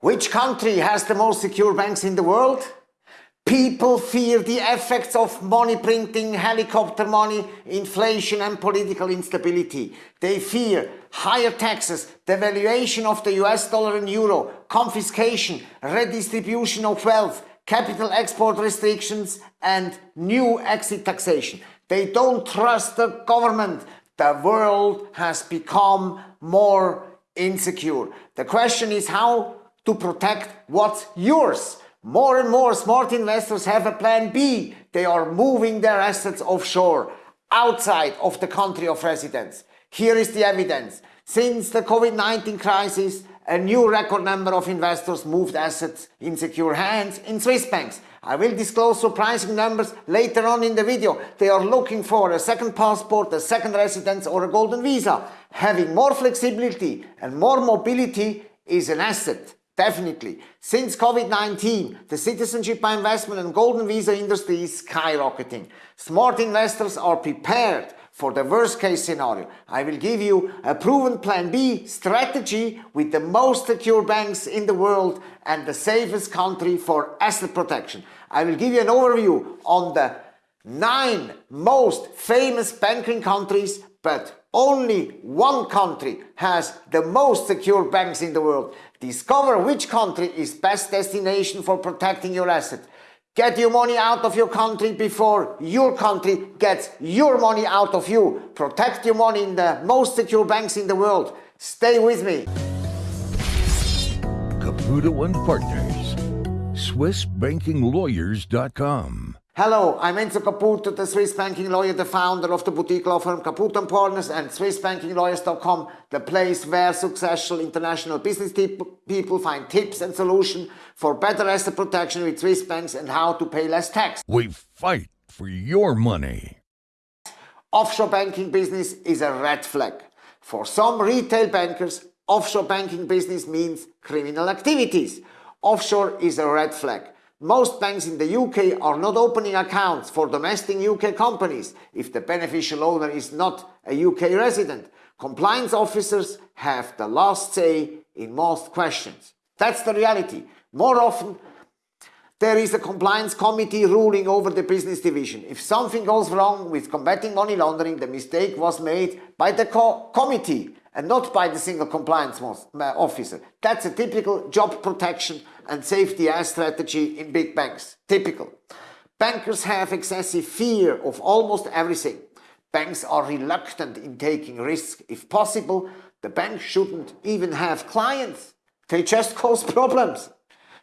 Which country has the most secure banks in the world? People fear the effects of money printing, helicopter money, inflation and political instability. They fear higher taxes, devaluation of the US dollar and euro, confiscation, redistribution of wealth, capital export restrictions and new exit taxation. They don't trust the government. The world has become more insecure. The question is how to protect what's yours. More and more smart investors have a plan B. They are moving their assets offshore, outside of the country of residence. Here is the evidence. Since the COVID-19 crisis, a new record number of investors moved assets in secure hands in Swiss banks. I will disclose surprising numbers later on in the video. They are looking for a second passport, a second residence or a golden visa. Having more flexibility and more mobility is an asset. Definitely. Since COVID-19, the citizenship by investment and golden visa industry is skyrocketing. Smart investors are prepared for the worst case scenario. I will give you a proven plan B strategy with the most secure banks in the world and the safest country for asset protection. I will give you an overview on the nine most famous banking countries but only one country has the most secure banks in the world. Discover which country is best destination for protecting your asset. Get your money out of your country before your country gets your money out of you. Protect your money in the most secure banks in the world. Stay with me. Caputo and Partners, SwissBankingLawyers.com. Hello, I'm Enzo Caputo, the Swiss banking lawyer, the founder of the boutique law firm Caputo & Partners and SwissBankingLawyers.com, the place where successful international business people find tips and solutions for better asset protection with Swiss banks and how to pay less tax. We fight for your money. Offshore banking business is a red flag. For some retail bankers, offshore banking business means criminal activities. Offshore is a red flag. Most banks in the UK are not opening accounts for domestic UK companies if the beneficial owner is not a UK resident. Compliance officers have the last say in most questions. That's the reality. More often, there is a compliance committee ruling over the business division. If something goes wrong with combating money laundering, the mistake was made by the co committee and not by the single compliance officer. That's a typical job protection and safety strategy in big banks. Typical. Bankers have excessive fear of almost everything. Banks are reluctant in taking risks. If possible, the bank shouldn't even have clients. They just cause problems.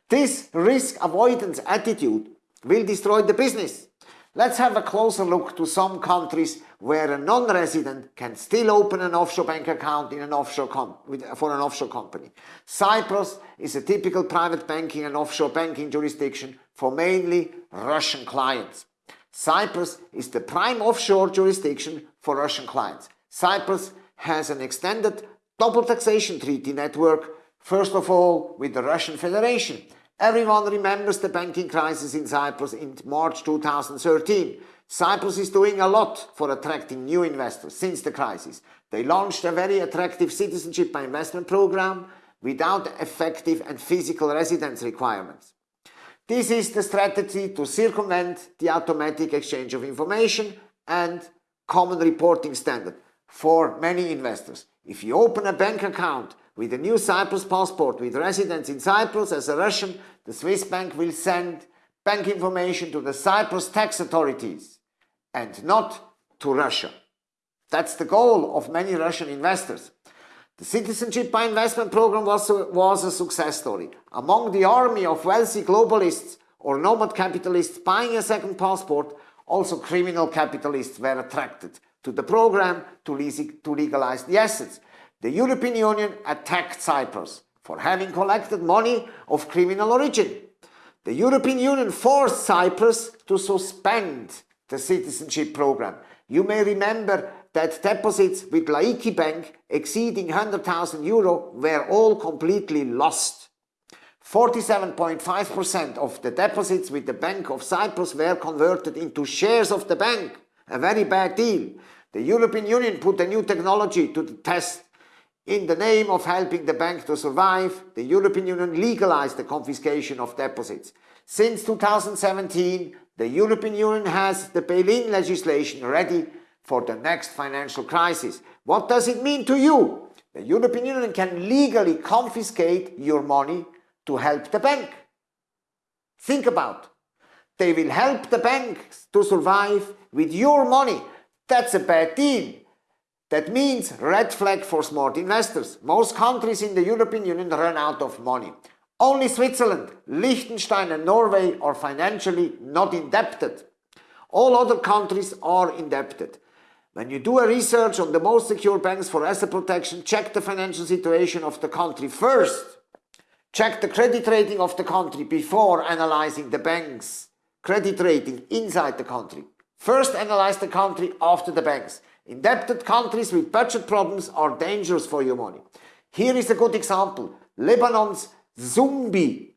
This risk avoidance attitude will destroy the business. Let's have a closer look to some countries where a non-resident can still open an offshore bank account in an offshore for an offshore company. Cyprus is a typical private banking and offshore banking jurisdiction for mainly Russian clients. Cyprus is the prime offshore jurisdiction for Russian clients. Cyprus has an extended double taxation treaty network, first of all with the Russian Federation. Everyone remembers the banking crisis in Cyprus in March 2013. Cyprus is doing a lot for attracting new investors since the crisis. They launched a very attractive citizenship by investment program without effective and physical residence requirements. This is the strategy to circumvent the automatic exchange of information and common reporting standard for many investors. If you open a bank account with a new Cyprus passport with residence in Cyprus as a Russian, the Swiss bank will send bank information to the Cyprus tax authorities and not to Russia. That's the goal of many Russian investors. The Citizenship by Investment program was a, was a success story. Among the army of wealthy globalists or nomad capitalists buying a second passport, also criminal capitalists were attracted to the program to, to legalize the assets. The European Union attacked Cyprus for having collected money of criminal origin. The European Union forced Cyprus to suspend the citizenship program. You may remember that deposits with Laiki Bank exceeding 100,000 euro were all completely lost. 47.5% of the deposits with the Bank of Cyprus were converted into shares of the bank. A very bad deal. The European Union put a new technology to the test In the name of helping the bank to survive, the European Union legalized the confiscation of deposits. Since 2017, the European Union has the bail-in legislation ready for the next financial crisis. What does it mean to you? The European Union can legally confiscate your money to help the bank. Think about. They will help the banks to survive with your money. That's a bad deal. That means red flag for smart investors. Most countries in the European Union run out of money. Only Switzerland, Liechtenstein and Norway are financially not indebted. All other countries are indebted. When you do a research on the most secure banks for asset protection, check the financial situation of the country first. Check the credit rating of the country before analyzing the bank's credit rating inside the country. First analyze the country after the banks. Indebted countries with budget problems are dangerous for your money. Here is a good example. Lebanon's zombie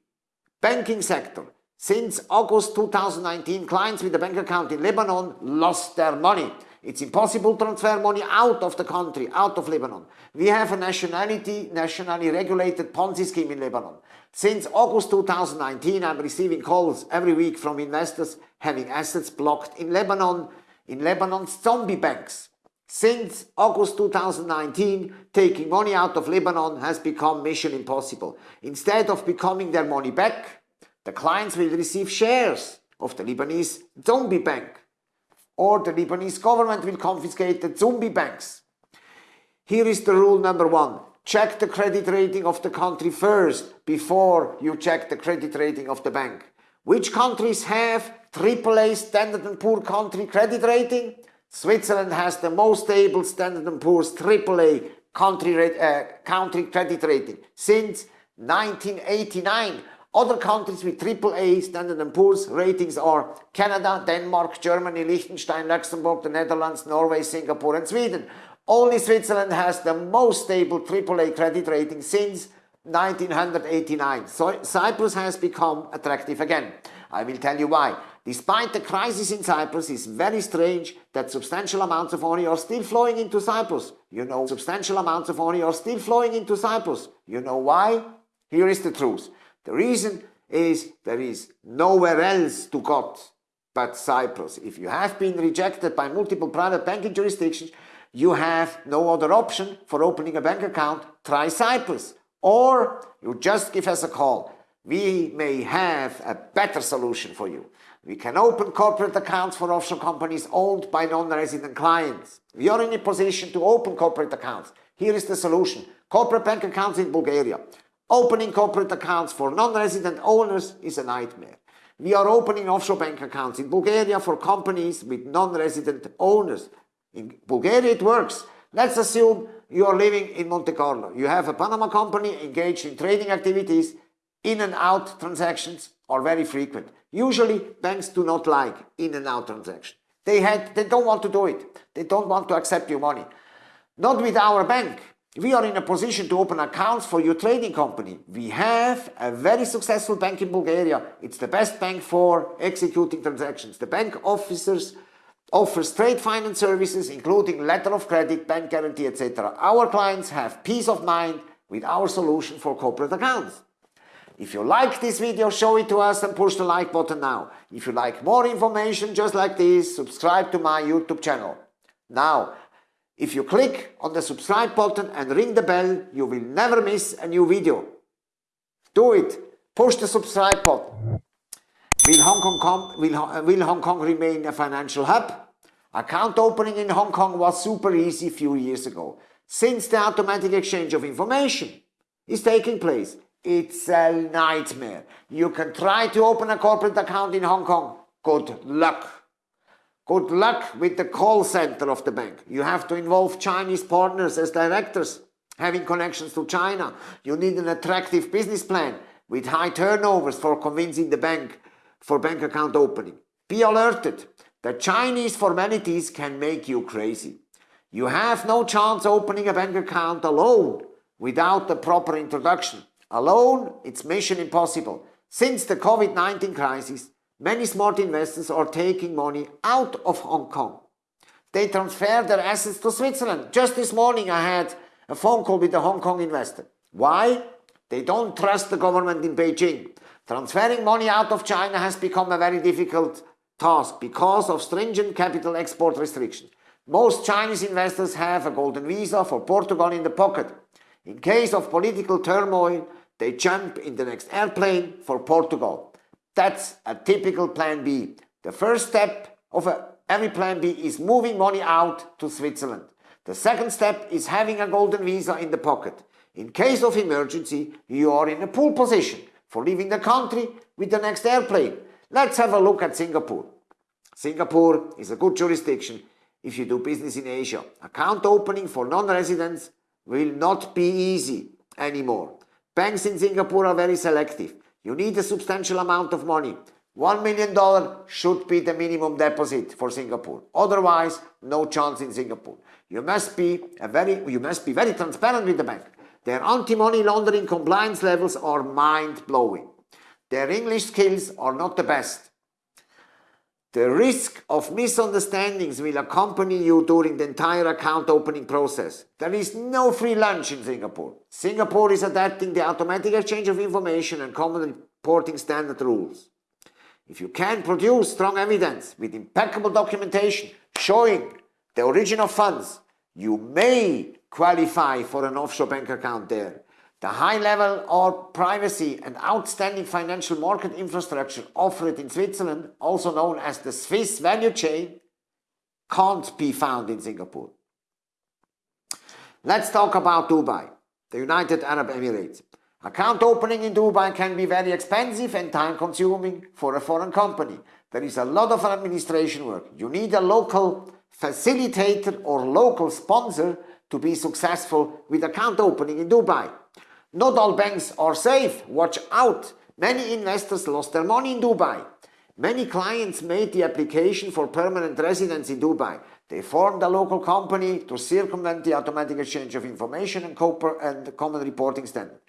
banking sector. Since August 2019, clients with a bank account in Lebanon lost their money. It's impossible to transfer money out of the country, out of Lebanon. We have a nationality, nationally regulated Ponzi scheme in Lebanon. Since August 2019, I'm receiving calls every week from investors having assets blocked in Lebanon, in Lebanon's zombie banks. Since August 2019, taking money out of Lebanon has become mission impossible. Instead of becoming their money back, the clients will receive shares of the Lebanese zombie bank or the Lebanese government will confiscate the zombie banks. Here is the rule number one. Check the credit rating of the country first before you check the credit rating of the bank. Which countries have AAA Standard & Poor country credit rating? Switzerland has the most stable Standard & Poor's AAA country, uh, country credit rating since 1989. Other countries with AAA Standard & Poor's ratings are Canada, Denmark, Germany, Liechtenstein, Luxembourg, the Netherlands, Norway, Singapore and Sweden. Only Switzerland has the most stable AAA credit rating since 1989. So Cyprus has become attractive again. I will tell you why. Despite the crisis in Cyprus, it's very strange that substantial amounts of money are still flowing into Cyprus. You know, substantial amounts of money are still flowing into Cyprus. You know why? Here is the truth. The reason is there is nowhere else to go but Cyprus. If you have been rejected by multiple private banking jurisdictions, you have no other option for opening a bank account, try Cyprus. Or you just give us a call. We may have a better solution for you. We can open corporate accounts for offshore companies owned by non-resident clients. We are in a position to open corporate accounts. Here is the solution. Corporate bank accounts in Bulgaria. Opening corporate accounts for non-resident owners is a nightmare. We are opening offshore bank accounts in Bulgaria for companies with non-resident owners. In Bulgaria it works. Let's assume you are living in Monte Carlo. You have a Panama company engaged in trading activities. In and out transactions are very frequent. Usually banks do not like in and out transactions. They, had, they don't want to do it. They don't want to accept your money. Not with our bank. We are in a position to open accounts for your trading company. We have a very successful bank in Bulgaria. It's the best bank for executing transactions. The bank officers offers trade finance services including letter of credit, bank guarantee, etc. Our clients have peace of mind with our solution for corporate accounts. If you like this video, show it to us and push the like button now. If you like more information just like this, subscribe to my YouTube channel. Now, if you click on the subscribe button and ring the bell, you will never miss a new video. Do it. Push the subscribe button. Will Hong Kong, will, uh, will Hong Kong remain a financial hub? Account opening in Hong Kong was super easy few years ago. Since the automatic exchange of information is taking place, it's a nightmare. You can try to open a corporate account in Hong Kong. Good luck. Good luck with the call center of the bank. You have to involve Chinese partners as directors, having connections to China. You need an attractive business plan with high turnovers for convincing the bank for bank account opening. Be alerted. The Chinese formalities can make you crazy. You have no chance opening a bank account alone without the proper introduction. Alone, it's mission impossible. Since the COVID-19 crisis, many smart investors are taking money out of Hong Kong. They transfer their assets to Switzerland. Just this morning I had a phone call with a Hong Kong investor. Why? They don't trust the government in Beijing. Transferring money out of China has become a very difficult task because of stringent capital export restrictions. Most Chinese investors have a golden visa for Portugal in the pocket. In case of political turmoil, they jump in the next airplane for Portugal. That's a typical plan B. The first step of a, every plan B is moving money out to Switzerland. The second step is having a golden visa in the pocket. In case of emergency, you are in a pool position for leaving the country with the next airplane. Let's have a look at Singapore. Singapore is a good jurisdiction if you do business in Asia. Account opening for non-residents will not be easy anymore. Banks in Singapore are very selective. You need a substantial amount of money. $1 million should be the minimum deposit for Singapore. Otherwise, no chance in Singapore. You must be, a very, you must be very transparent with the bank. Their anti-money laundering compliance levels are mind-blowing. Their English skills are not the best. The risk of misunderstandings will accompany you during the entire account opening process. There is no free lunch in Singapore. Singapore is adapting the automatic exchange of information and common reporting standard rules. If you can produce strong evidence with impeccable documentation showing the origin of funds, you may qualify for an offshore bank account there. The high level of privacy and outstanding financial market infrastructure offered in Switzerland, also known as the Swiss value chain, can't be found in Singapore. Let's talk about Dubai, the United Arab Emirates. Account opening in Dubai can be very expensive and time consuming for a foreign company. There is a lot of administration work. You need a local facilitator or local sponsor to be successful with account opening in Dubai. Not all banks are safe. Watch out. Many investors lost their money in Dubai. Many clients made the application for permanent residence in Dubai. They formed a local company to circumvent the automatic exchange of information and, and common reporting standard.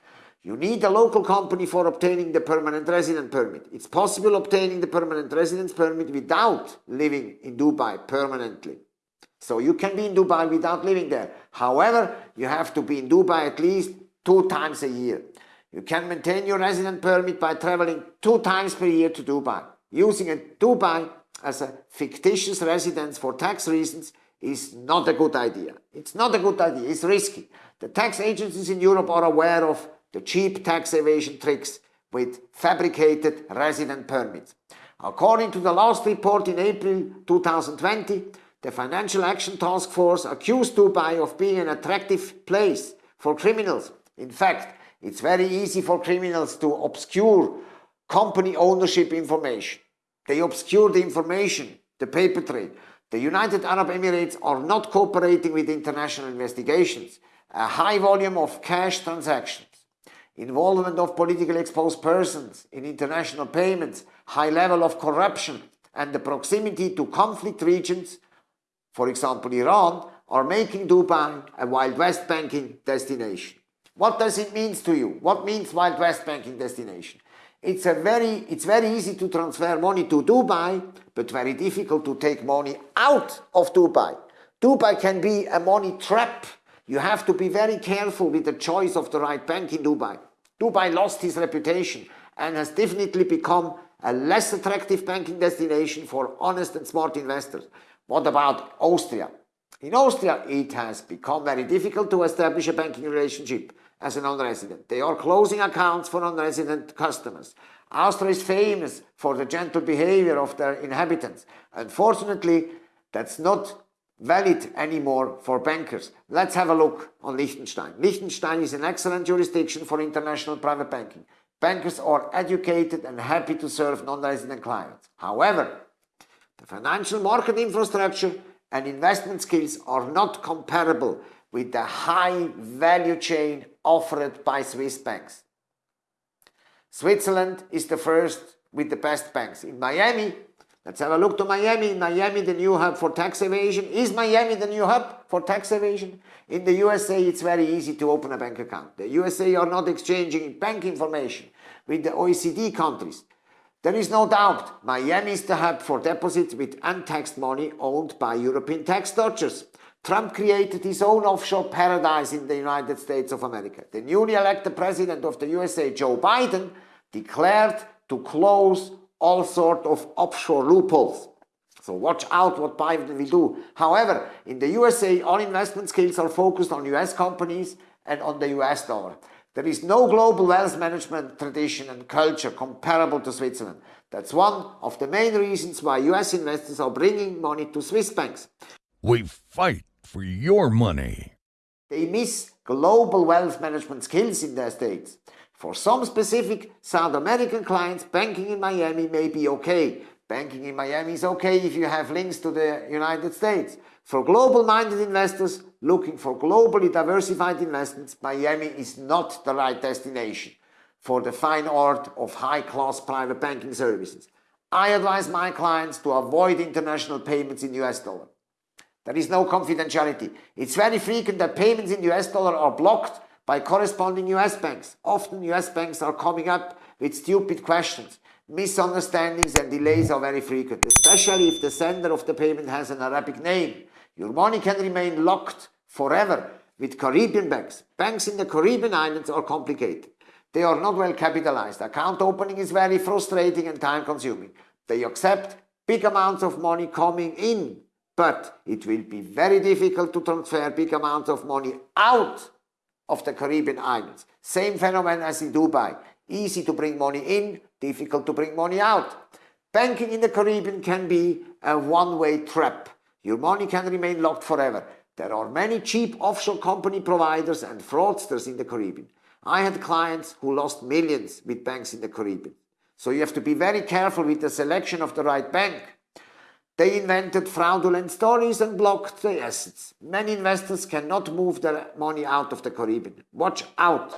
You need a local company for obtaining the permanent resident permit. It's possible obtaining the permanent residence permit without living in Dubai permanently. So you can be in Dubai without living there. However, you have to be in Dubai at least two times a year. You can maintain your resident permit by traveling two times per year to Dubai. Using a Dubai as a fictitious residence for tax reasons is not a good idea. It's not a good idea, it's risky. The tax agencies in Europe are aware of the cheap tax evasion tricks with fabricated resident permits. According to the last report in April 2020, the Financial Action Task Force accused Dubai of being an attractive place for criminals in fact, it's very easy for criminals to obscure company ownership information. They obscure the information, the paper trail. The United Arab Emirates are not cooperating with international investigations. A high volume of cash transactions, involvement of politically exposed persons in international payments, high level of corruption, and the proximity to conflict regions, for example Iran, are making Dubai a Wild West banking destination. What does it mean to you? What means Wild West banking destination? It's, a very, it's very easy to transfer money to Dubai, but very difficult to take money out of Dubai. Dubai can be a money trap. You have to be very careful with the choice of the right bank in Dubai. Dubai lost his reputation and has definitely become a less attractive banking destination for honest and smart investors. What about Austria? In Austria, it has become very difficult to establish a banking relationship as a non-resident. They are closing accounts for non-resident customers. Austria is famous for the gentle behavior of their inhabitants. Unfortunately, that's not valid anymore for bankers. Let's have a look on Liechtenstein. Liechtenstein is an excellent jurisdiction for international private banking. Bankers are educated and happy to serve non-resident clients. However, the financial market infrastructure and investment skills are not comparable with the high value chain offered by Swiss banks. Switzerland is the first with the best banks. In Miami, let's have a look to Miami. In Miami, the new hub for tax evasion. Is Miami the new hub for tax evasion? In the USA, it's very easy to open a bank account. The USA are not exchanging bank information with the OECD countries. There is no doubt Miami is the hub for deposits with untaxed money owned by European tax dodgers. Trump created his own offshore paradise in the United States of America. The newly elected president of the USA, Joe Biden, declared to close all sorts of offshore loopholes. So watch out what Biden will do. However, in the USA, all investment skills are focused on US companies and on the US dollar. There is no global wealth management tradition and culture comparable to Switzerland. That's one of the main reasons why US investors are bringing money to Swiss banks. We fight for your money. They miss global wealth management skills in their states. For some specific South American clients, banking in Miami may be okay. Banking in Miami is okay if you have links to the United States. For global-minded investors looking for globally diversified investments, Miami is not the right destination for the fine art of high-class private banking services. I advise my clients to avoid international payments in US dollar. There is no confidentiality. It's very frequent that payments in US dollar are blocked by corresponding US banks. Often US banks are coming up with stupid questions. Misunderstandings and delays are very frequent, especially if the sender of the payment has an Arabic name. Your money can remain locked forever with Caribbean banks. Banks in the Caribbean islands are complicated. They are not well capitalized. Account opening is very frustrating and time consuming. They accept big amounts of money coming in, but it will be very difficult to transfer big amounts of money out of the Caribbean islands. Same phenomenon as in Dubai. Easy to bring money in, difficult to bring money out. Banking in the Caribbean can be a one-way trap. Your money can remain locked forever. There are many cheap offshore company providers and fraudsters in the Caribbean. I had clients who lost millions with banks in the Caribbean. So you have to be very careful with the selection of the right bank. They invented fraudulent stories and blocked the assets. Many investors cannot move their money out of the Caribbean. Watch out.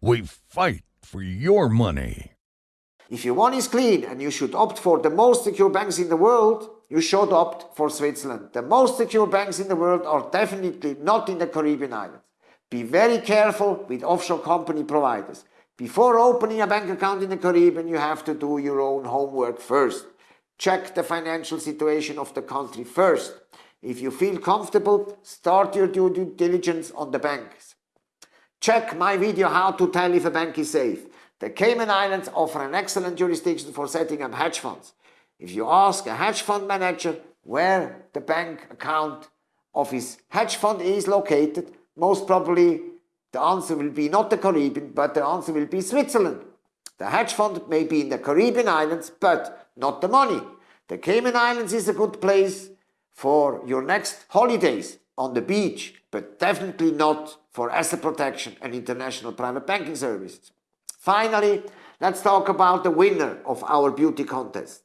We fight for your money. If your money is clean and you should opt for the most secure banks in the world, you should opt for Switzerland. The most secure banks in the world are definitely not in the Caribbean islands. Be very careful with offshore company providers. Before opening a bank account in the Caribbean, you have to do your own homework first. Check the financial situation of the country first. If you feel comfortable, start your due diligence on the banks. Check my video how to tell if a bank is safe. The Cayman Islands offer an excellent jurisdiction for setting up hedge funds. If you ask a hedge fund manager where the bank account of his hedge fund is located, most probably the answer will be not the Caribbean, but the answer will be Switzerland. The hedge fund may be in the Caribbean islands, but not the money. The Cayman Islands is a good place for your next holidays on the beach, but definitely not for asset protection and international private banking services. Finally, let's talk about the winner of our beauty contest.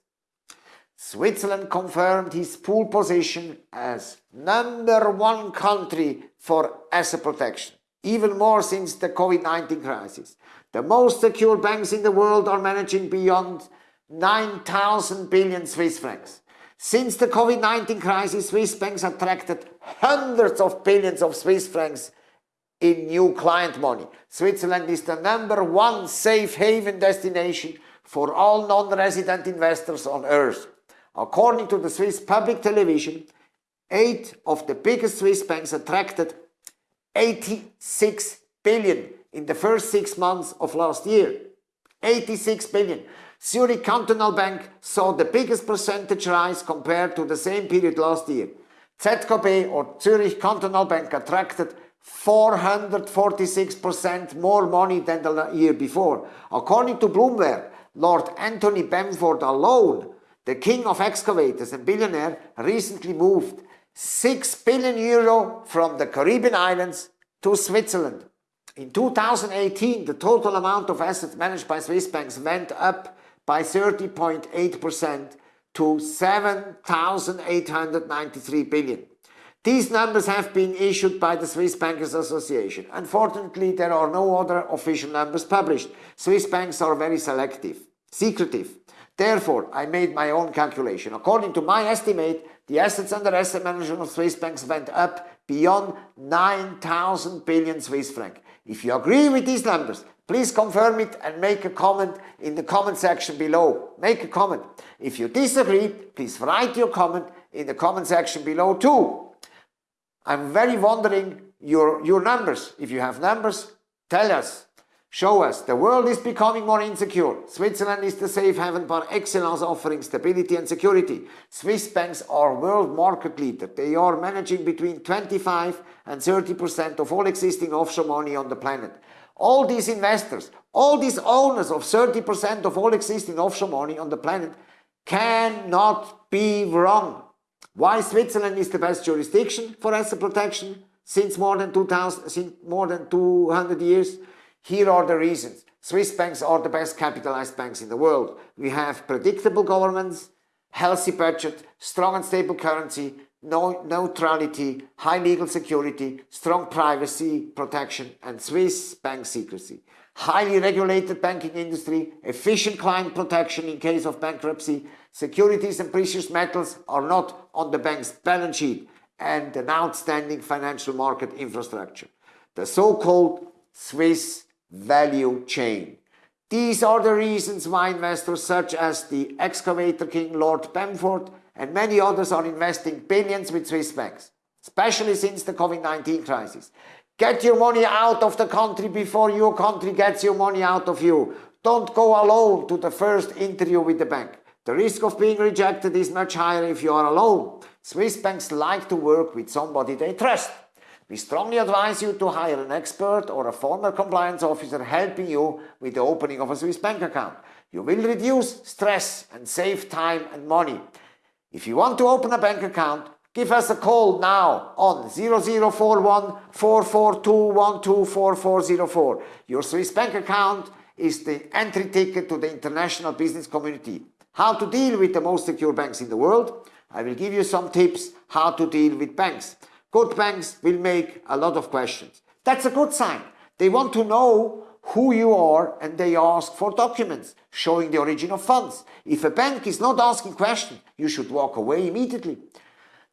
Switzerland confirmed his pool position as number one country for asset protection, even more since the COVID-19 crisis. The most secure banks in the world are managing beyond 9,000 billion Swiss francs. Since the COVID-19 crisis, Swiss banks attracted hundreds of billions of Swiss francs in new client money. Switzerland is the number one safe haven destination for all non-resident investors on earth. According to the Swiss public television, eight of the biggest Swiss banks attracted 86 billion in the first six months of last year. 86 billion. Zurich Cantonal Bank saw the biggest percentage rise compared to the same period last year. ZKB or Zurich Cantonal Bank attracted 446% more money than the year before. According to Bloomberg, Lord Anthony Bamford alone, the king of excavators and billionaire, recently moved 6 billion euro from the Caribbean islands to Switzerland. In 2018, the total amount of assets managed by Swiss banks went up by 30.8% to 7,893 billion. These numbers have been issued by the Swiss Bankers Association. Unfortunately, there are no other official numbers published. Swiss banks are very selective, secretive. Therefore, I made my own calculation. According to my estimate, the assets under asset management of Swiss banks went up beyond 9,000 billion Swiss franc. If you agree with these numbers, please confirm it and make a comment in the comment section below. Make a comment. If you disagree, please write your comment in the comment section below too. I'm very wondering your, your numbers. If you have numbers, tell us. Show us. The world is becoming more insecure. Switzerland is the safe haven par excellence offering stability and security. Swiss banks are world market leader. They are managing between 25 and 30% of all existing offshore money on the planet. All these investors, all these owners of 30% of all existing offshore money on the planet cannot be wrong. Why Switzerland is the best jurisdiction for asset protection since more than 2000, since more than 200 years? Here are the reasons. Swiss banks are the best capitalized banks in the world. We have predictable governments, healthy budget, strong and stable currency, no neutrality, high legal security, strong privacy protection, and Swiss bank secrecy. Highly regulated banking industry, efficient client protection in case of bankruptcy, securities and precious metals are not on the bank's balance sheet, and an outstanding financial market infrastructure. The so-called Swiss value chain. These are the reasons why investors such as the excavator king Lord Bamford and many others are investing billions with Swiss banks, especially since the COVID-19 crisis. Get your money out of the country before your country gets your money out of you. Don't go alone to the first interview with the bank. The risk of being rejected is much higher if you are alone. Swiss banks like to work with somebody they trust. We strongly advise you to hire an expert or a former compliance officer helping you with the opening of a Swiss bank account. You will reduce stress and save time and money. If you want to open a bank account, give us a call now on 0041 442 Your Swiss bank account is the entry ticket to the international business community. How to deal with the most secure banks in the world? I will give you some tips how to deal with banks. Good banks will make a lot of questions. That's a good sign. They want to know who you are and they ask for documents showing the origin of funds. If a bank is not asking questions, you should walk away immediately.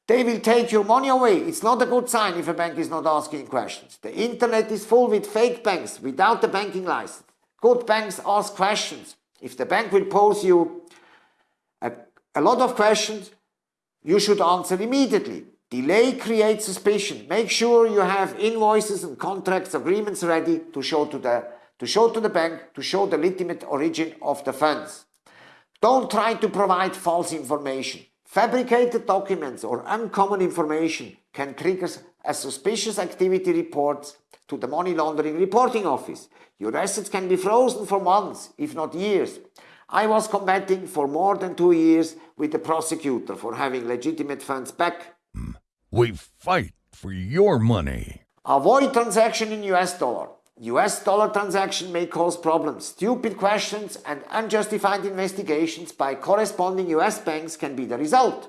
They will take your money away. It's not a good sign if a bank is not asking questions. The internet is full with fake banks without the banking license. Good banks ask questions. If the bank will pose you a, a lot of questions, you should answer immediately. Delay creates suspicion. Make sure you have invoices and contracts, agreements ready to show to the, to show to the bank, to show the legitimate origin of the funds. Don't try to provide false information. Fabricated documents or uncommon information can trigger a suspicious activity report to the Money Laundering Reporting Office. Your assets can be frozen for months, if not years. I was combating for more than two years with the prosecutor for having legitimate funds back we fight for your money. Avoid transaction in US dollar. US dollar transaction may cause problems. Stupid questions and unjustified investigations by corresponding US banks can be the result.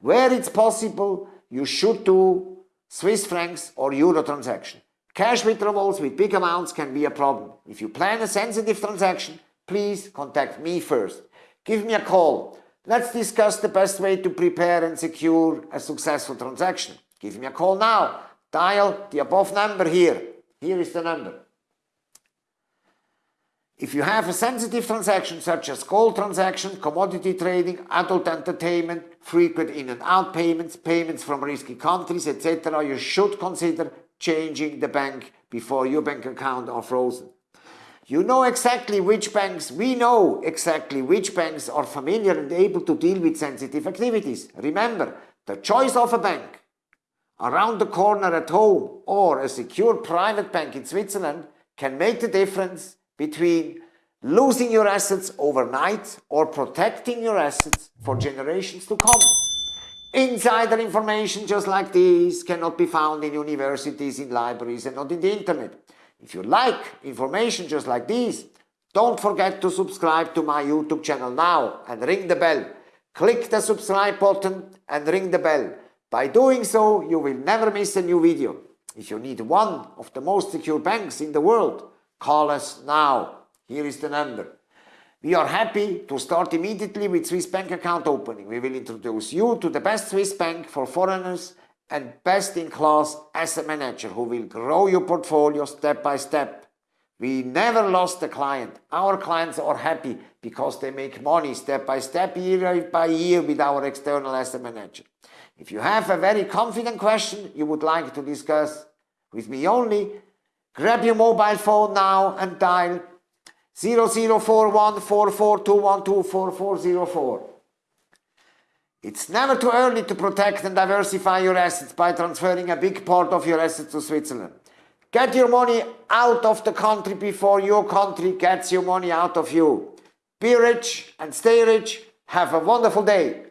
Where it's possible, you should do Swiss francs or euro transaction. Cash withdrawals with big amounts can be a problem. If you plan a sensitive transaction, please contact me first. Give me a call Let's discuss the best way to prepare and secure a successful transaction. Give me a call now. Dial the above number here. Here is the number. If you have a sensitive transaction such as gold transaction, commodity trading, adult entertainment, frequent in and out payments, payments from risky countries, etc., you should consider changing the bank before your bank account are frozen. You know exactly which banks, we know exactly which banks are familiar and able to deal with sensitive activities. Remember, the choice of a bank around the corner at home or a secure private bank in Switzerland can make the difference between losing your assets overnight or protecting your assets for generations to come. Insider information just like this cannot be found in universities, in libraries and not in the internet. If you like information just like this, don't forget to subscribe to my YouTube channel now and ring the bell. Click the subscribe button and ring the bell. By doing so, you will never miss a new video. If you need one of the most secure banks in the world, call us now. Here is the number. We are happy to start immediately with Swiss bank account opening. We will introduce you to the best Swiss bank for foreigners and best-in-class asset manager who will grow your portfolio step by step. We never lost a client. Our clients are happy because they make money step by step, year by year with our external asset manager. If you have a very confident question you would like to discuss with me only, grab your mobile phone now and dial 00414421244404. It's never too early to protect and diversify your assets by transferring a big part of your assets to Switzerland. Get your money out of the country before your country gets your money out of you. Be rich and stay rich. Have a wonderful day.